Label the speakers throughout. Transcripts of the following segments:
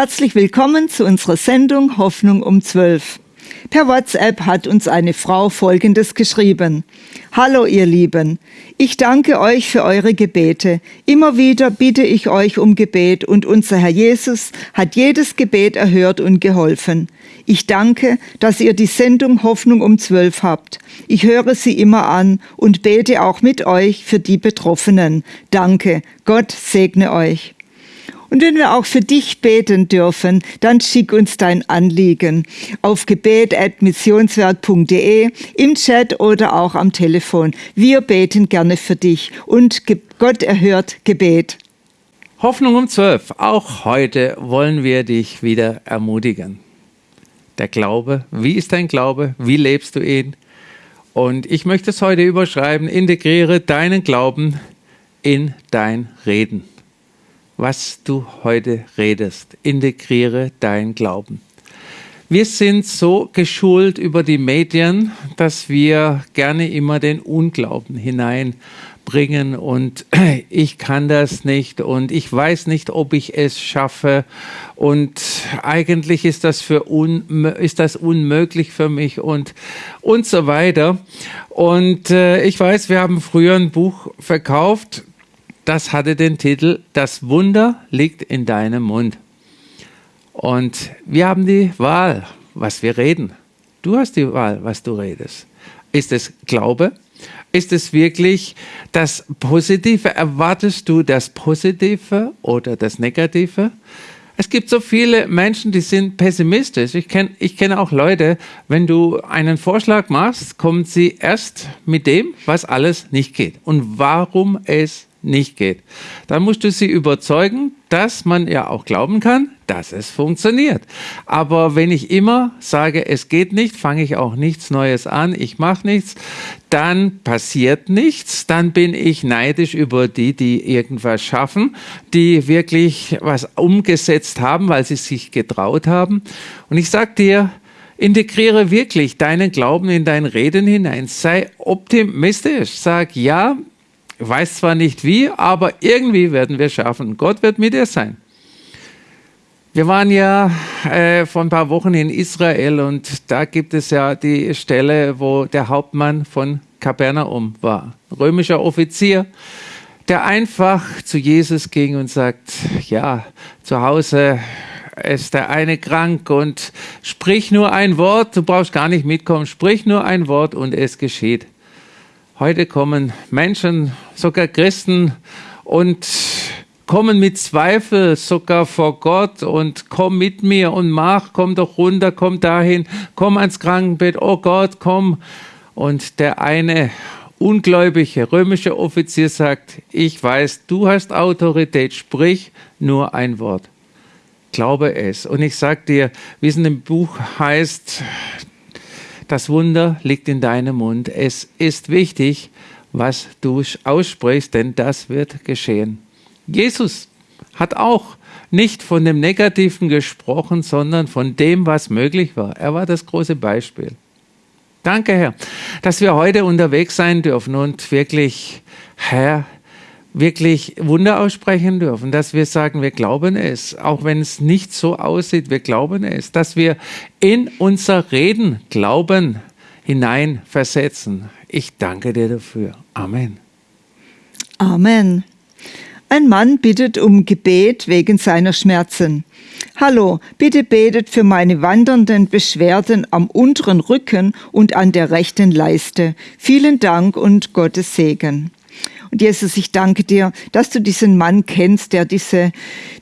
Speaker 1: Herzlich willkommen zu unserer Sendung Hoffnung um 12. Per WhatsApp hat uns eine Frau Folgendes geschrieben. Hallo ihr Lieben, ich danke euch für eure Gebete. Immer wieder bitte ich euch um Gebet und unser Herr Jesus hat jedes Gebet erhört und geholfen. Ich danke, dass ihr die Sendung Hoffnung um 12 habt. Ich höre sie immer an und bete auch mit euch für die Betroffenen. Danke, Gott segne euch. Und wenn wir auch für dich beten dürfen, dann schick uns dein Anliegen auf gebet.missionswerk.de im Chat oder auch am Telefon. Wir beten gerne für dich und Gott erhört Gebet.
Speaker 2: Hoffnung um 12. Auch heute wollen wir dich wieder ermutigen. Der Glaube, wie ist dein Glaube? Wie lebst du ihn? Und ich möchte es heute überschreiben, integriere deinen Glauben in dein Reden was du heute redest. Integriere dein Glauben. Wir sind so geschult über die Medien, dass wir gerne immer den Unglauben hineinbringen und ich kann das nicht und ich weiß nicht, ob ich es schaffe und eigentlich ist das, für un, ist das unmöglich für mich und, und so weiter. Und äh, ich weiß, wir haben früher ein Buch verkauft, das hatte den Titel Das Wunder liegt in deinem Mund. Und wir haben die Wahl, was wir reden. Du hast die Wahl, was du redest. Ist es Glaube? Ist es wirklich das Positive? Erwartest du das Positive oder das Negative? Es gibt so viele Menschen, die sind pessimistisch. Ich kenne ich kenn auch Leute, wenn du einen Vorschlag machst, kommen sie erst mit dem, was alles nicht geht und warum es nicht geht. Dann musst du sie überzeugen, dass man ja auch glauben kann, dass es funktioniert. Aber wenn ich immer sage, es geht nicht, fange ich auch nichts Neues an, ich mache nichts, dann passiert nichts, dann bin ich neidisch über die, die irgendwas schaffen, die wirklich was umgesetzt haben, weil sie sich getraut haben. Und ich sage dir, Integriere wirklich deinen Glauben in dein Reden hinein. Sei optimistisch. Sag, ja, weiß zwar nicht wie, aber irgendwie werden wir schaffen. Gott wird mit dir sein. Wir waren ja äh, vor ein paar Wochen in Israel und da gibt es ja die Stelle, wo der Hauptmann von Kapernaum war, römischer Offizier, der einfach zu Jesus ging und sagt, ja, zu Hause ist der eine krank und sprich nur ein Wort, du brauchst gar nicht mitkommen, sprich nur ein Wort und es geschieht. Heute kommen Menschen, sogar Christen, und kommen mit Zweifel sogar vor Gott und komm mit mir und mach, komm doch runter, komm dahin, komm ans Krankenbett, oh Gott, komm. Und der eine ungläubige römische Offizier sagt, ich weiß, du hast Autorität, sprich nur ein Wort. Glaube es. Und ich sage dir, wie es in dem Buch heißt, das Wunder liegt in deinem Mund. Es ist wichtig, was du aussprichst, denn das wird geschehen. Jesus hat auch nicht von dem Negativen gesprochen, sondern von dem, was möglich war. Er war das große Beispiel. Danke, Herr, dass wir heute unterwegs sein dürfen und wirklich, Herr, wirklich Wunder aussprechen dürfen, dass wir sagen, wir glauben es, auch wenn es nicht so aussieht, wir glauben es, dass wir in unser Reden Glauben hineinversetzen. Ich danke dir dafür. Amen.
Speaker 1: Amen. Ein Mann bittet um Gebet wegen seiner Schmerzen. Hallo, bitte betet für meine wandernden Beschwerden am unteren Rücken und an der rechten Leiste. Vielen Dank und Gottes Segen. Und Jesus, ich danke dir, dass du diesen Mann kennst, der diese,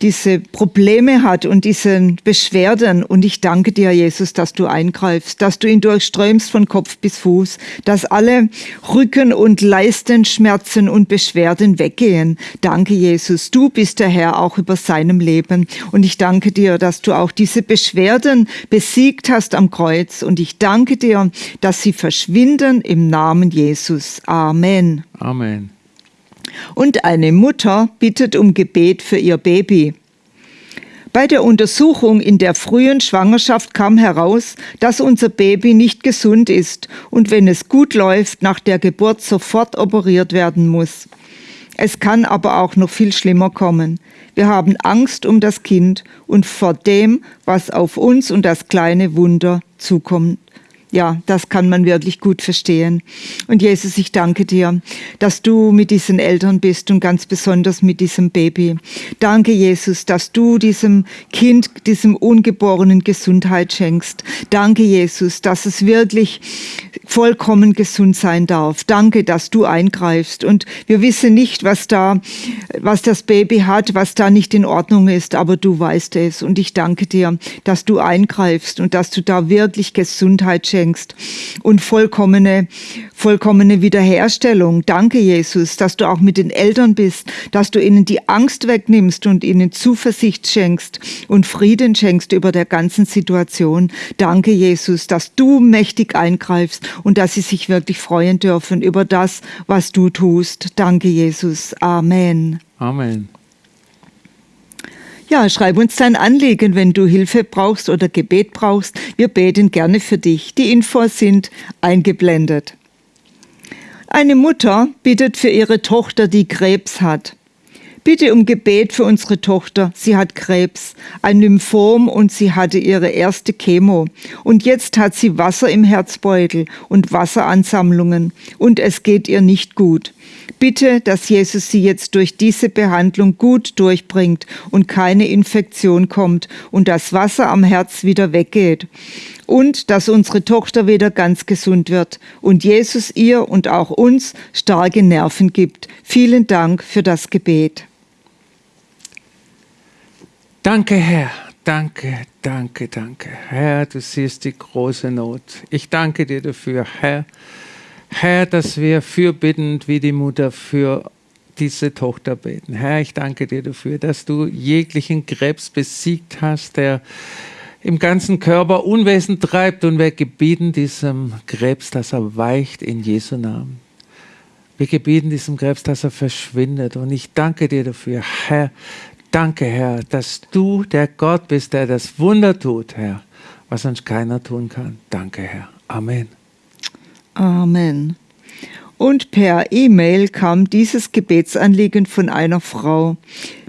Speaker 1: diese Probleme hat und diese Beschwerden. Und ich danke dir, Jesus, dass du eingreifst, dass du ihn durchströmst von Kopf bis Fuß, dass alle Rücken- und Leistenschmerzen und Beschwerden weggehen. Danke, Jesus. Du bist der Herr auch über seinem Leben. Und ich danke dir, dass du auch diese Beschwerden besiegt hast am Kreuz. Und ich danke dir, dass sie verschwinden im Namen Jesus. Amen.
Speaker 2: Amen.
Speaker 1: Und eine Mutter bittet um Gebet für ihr Baby. Bei der Untersuchung in der frühen Schwangerschaft kam heraus, dass unser Baby nicht gesund ist und wenn es gut läuft, nach der Geburt sofort operiert werden muss. Es kann aber auch noch viel schlimmer kommen. Wir haben Angst um das Kind und vor dem, was auf uns und das kleine Wunder zukommt ja, das kann man wirklich gut verstehen. Und Jesus, ich danke dir, dass du mit diesen Eltern bist und ganz besonders mit diesem Baby. Danke, Jesus, dass du diesem Kind, diesem Ungeborenen Gesundheit schenkst. Danke, Jesus, dass es wirklich vollkommen gesund sein darf. Danke, dass du eingreifst. Und wir wissen nicht, was da, was das Baby hat, was da nicht in Ordnung ist, aber du weißt es. Und ich danke dir, dass du eingreifst und dass du da wirklich Gesundheit schenkst schenkst und vollkommene, vollkommene Wiederherstellung. Danke, Jesus, dass du auch mit den Eltern bist, dass du ihnen die Angst wegnimmst und ihnen Zuversicht schenkst und Frieden schenkst über der ganzen Situation. Danke, Jesus, dass du mächtig eingreifst und dass sie sich wirklich freuen dürfen über das, was du tust. Danke, Jesus. Amen.
Speaker 2: Amen.
Speaker 1: Ja, schreib uns dein Anliegen, wenn du Hilfe brauchst oder Gebet brauchst. Wir beten gerne für dich. Die Infos sind eingeblendet. Eine Mutter bittet für ihre Tochter, die Krebs hat. Bitte um Gebet für unsere Tochter. Sie hat Krebs, ein Lymphom und sie hatte ihre erste Chemo. Und jetzt hat sie Wasser im Herzbeutel und Wasseransammlungen und es geht ihr nicht gut. Bitte, dass Jesus sie jetzt durch diese Behandlung gut durchbringt und keine Infektion kommt und das Wasser am Herz wieder weggeht. Und dass unsere Tochter wieder ganz gesund wird und Jesus ihr und auch uns starke Nerven gibt. Vielen Dank für das Gebet.
Speaker 2: Danke, Herr. Danke, danke, danke. Herr, du siehst die große Not. Ich danke dir dafür, Herr Herr, dass wir fürbittend wie die Mutter für diese Tochter beten. Herr, ich danke dir dafür, dass du jeglichen Krebs besiegt hast, der im ganzen Körper Unwesen treibt und wir gebieten diesem Krebs, dass er weicht in Jesu Namen. Wir gebieten diesem Krebs, dass er verschwindet. Und ich danke dir dafür, Herr. Danke, Herr, dass du der Gott bist, der das Wunder tut, Herr, was sonst keiner tun kann. Danke, Herr. Amen.
Speaker 1: Amen. Und per E-Mail kam dieses Gebetsanliegen von einer Frau.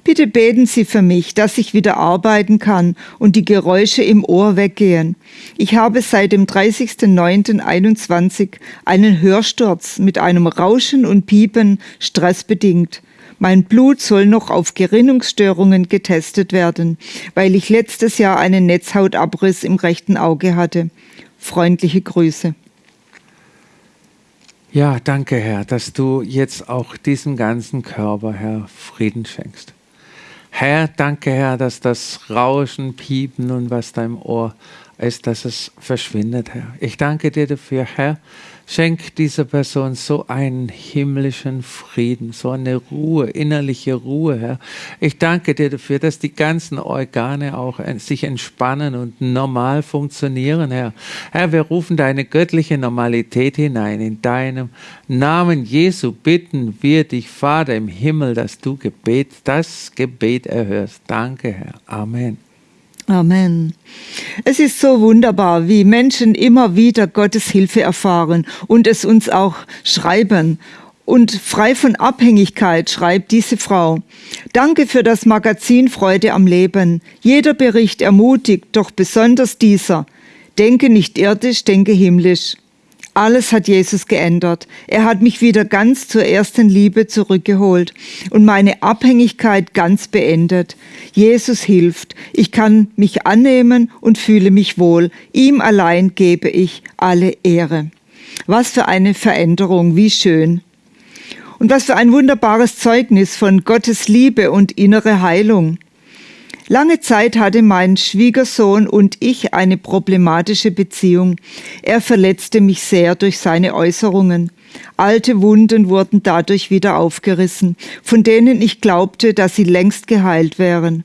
Speaker 1: Bitte beten Sie für mich, dass ich wieder arbeiten kann und die Geräusche im Ohr weggehen. Ich habe seit dem 30.09.21 einen Hörsturz mit einem Rauschen und Piepen stressbedingt. Mein Blut soll noch auf Gerinnungsstörungen getestet werden, weil ich letztes Jahr einen Netzhautabriss im rechten Auge hatte. Freundliche Grüße.
Speaker 2: Ja, danke, Herr, dass du jetzt auch diesem ganzen Körper, Herr, Frieden schenkst. Herr, danke, Herr, dass das Rauschen, Piepen und was da im Ohr ist, dass es verschwindet, Herr. Ich danke dir dafür, Herr, Schenk dieser Person so einen himmlischen Frieden, so eine Ruhe, innerliche Ruhe, Herr. Ich danke dir dafür, dass die ganzen Organe auch sich entspannen und normal funktionieren, Herr. Herr, wir rufen deine göttliche Normalität hinein. In deinem Namen Jesu bitten wir dich, Vater im Himmel, dass du Gebet, das Gebet erhörst. Danke, Herr. Amen.
Speaker 1: Amen. Es ist so wunderbar, wie Menschen immer wieder Gottes Hilfe erfahren und es uns auch schreiben. Und frei von Abhängigkeit schreibt diese Frau. Danke für das Magazin Freude am Leben. Jeder Bericht ermutigt, doch besonders dieser. Denke nicht irdisch, denke himmlisch. Alles hat Jesus geändert. Er hat mich wieder ganz zur ersten Liebe zurückgeholt und meine Abhängigkeit ganz beendet. Jesus hilft. Ich kann mich annehmen und fühle mich wohl. Ihm allein gebe ich alle Ehre. Was für eine Veränderung, wie schön. Und was für ein wunderbares Zeugnis von Gottes Liebe und innere Heilung. Lange Zeit hatte mein Schwiegersohn und ich eine problematische Beziehung. Er verletzte mich sehr durch seine Äußerungen. Alte Wunden wurden dadurch wieder aufgerissen, von denen ich glaubte, dass sie längst geheilt wären.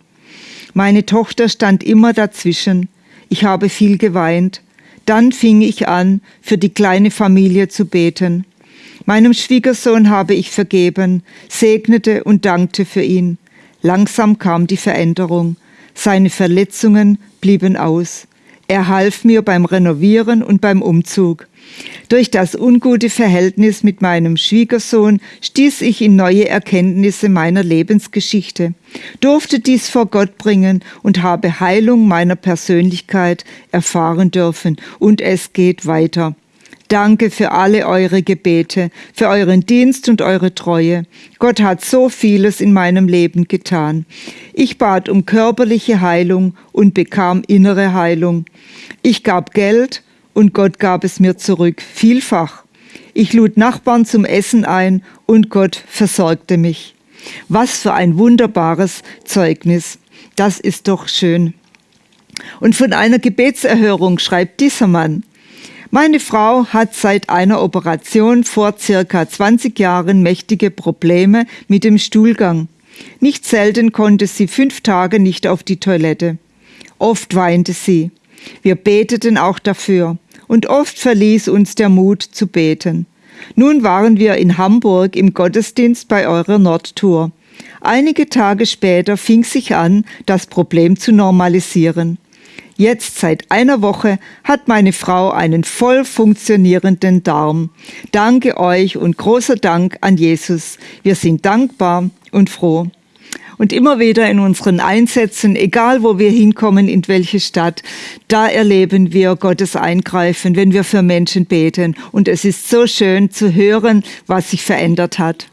Speaker 1: Meine Tochter stand immer dazwischen. Ich habe viel geweint. Dann fing ich an, für die kleine Familie zu beten. Meinem Schwiegersohn habe ich vergeben, segnete und dankte für ihn. Langsam kam die Veränderung. Seine Verletzungen blieben aus. Er half mir beim Renovieren und beim Umzug. Durch das ungute Verhältnis mit meinem Schwiegersohn stieß ich in neue Erkenntnisse meiner Lebensgeschichte, durfte dies vor Gott bringen und habe Heilung meiner Persönlichkeit erfahren dürfen. Und es geht weiter. Danke für alle eure Gebete, für euren Dienst und eure Treue. Gott hat so vieles in meinem Leben getan. Ich bat um körperliche Heilung und bekam innere Heilung. Ich gab Geld und Gott gab es mir zurück, vielfach. Ich lud Nachbarn zum Essen ein und Gott versorgte mich. Was für ein wunderbares Zeugnis. Das ist doch schön. Und von einer Gebetserhörung schreibt dieser Mann, meine Frau hat seit einer Operation vor circa 20 Jahren mächtige Probleme mit dem Stuhlgang. Nicht selten konnte sie fünf Tage nicht auf die Toilette. Oft weinte sie. Wir beteten auch dafür. Und oft verließ uns der Mut zu beten. Nun waren wir in Hamburg im Gottesdienst bei eurer Nordtour. Einige Tage später fing sich an, das Problem zu normalisieren. Jetzt seit einer Woche hat meine Frau einen voll funktionierenden Darm. Danke euch und großer Dank an Jesus. Wir sind dankbar und froh. Und immer wieder in unseren Einsätzen, egal wo wir hinkommen, in welche Stadt, da erleben wir Gottes Eingreifen, wenn wir für Menschen beten. Und es ist so schön zu hören, was sich verändert hat.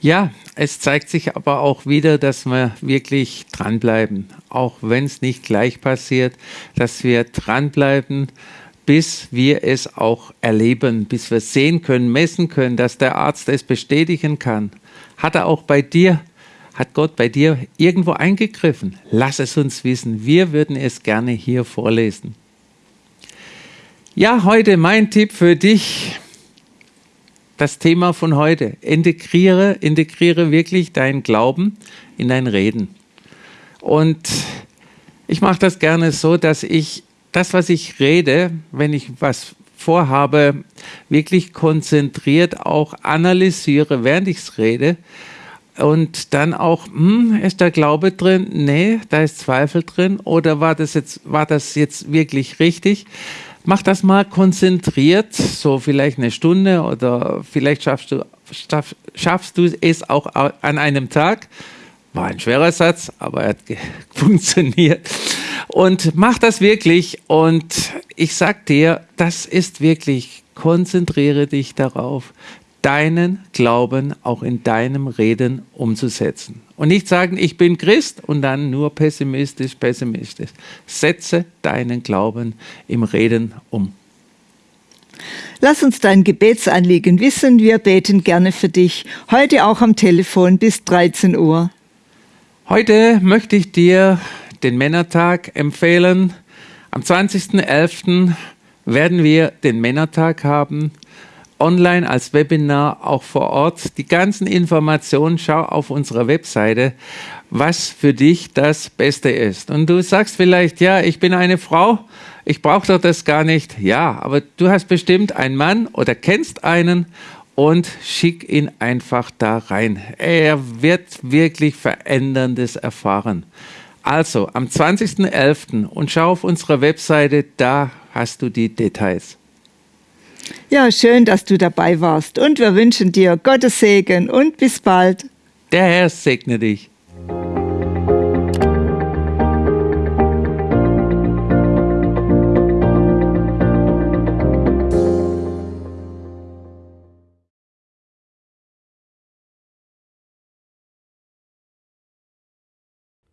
Speaker 2: Ja, es zeigt sich aber auch wieder, dass wir wirklich dranbleiben, auch wenn es nicht gleich passiert, dass wir dranbleiben, bis wir es auch erleben, bis wir sehen können, messen können, dass der Arzt es bestätigen kann. Hat er auch bei dir, hat Gott bei dir irgendwo eingegriffen? Lass es uns wissen. Wir würden es gerne hier vorlesen. Ja, heute mein Tipp für dich das Thema von heute. Integriere, integriere wirklich deinen Glauben in dein Reden. Und ich mache das gerne so, dass ich das, was ich rede, wenn ich was vorhabe, wirklich konzentriert auch analysiere, während ich es rede. Und dann auch, hm, ist der Glaube drin? Nee, da ist Zweifel drin. Oder war das jetzt, war das jetzt wirklich richtig? Mach das mal konzentriert, so vielleicht eine Stunde oder vielleicht schaffst du, schaff, schaffst du es auch an einem Tag. War ein schwerer Satz, aber er hat funktioniert. Und mach das wirklich und ich sag dir, das ist wirklich, konzentriere dich darauf, deinen Glauben auch in deinem Reden umzusetzen. Und nicht sagen, ich bin Christ und dann nur pessimistisch, pessimistisch. Setze deinen Glauben im Reden um.
Speaker 1: Lass uns dein Gebetsanliegen wissen. Wir beten gerne für dich. Heute auch am Telefon bis 13 Uhr.
Speaker 2: Heute möchte ich dir den Männertag empfehlen. Am 20.11. werden wir den Männertag haben online als Webinar, auch vor Ort. Die ganzen Informationen schau auf unserer Webseite, was für dich das Beste ist. Und du sagst vielleicht, ja, ich bin eine Frau, ich brauche doch das gar nicht. Ja, aber du hast bestimmt einen Mann oder kennst einen und schick ihn einfach da rein. Er wird wirklich Veränderndes erfahren. Also am 20.11. und schau auf unserer Webseite, da hast du die Details.
Speaker 1: Ja, schön, dass du dabei warst und wir wünschen dir Gottes Segen und bis bald.
Speaker 2: Der Herr segne dich.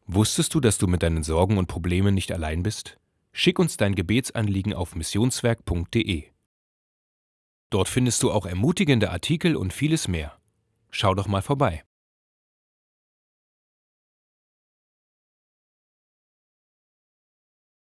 Speaker 3: Wusstest du, dass du mit deinen Sorgen und Problemen nicht allein bist? Schick uns dein Gebetsanliegen auf missionswerk.de. Dort findest du auch ermutigende Artikel und vieles mehr. Schau doch mal vorbei.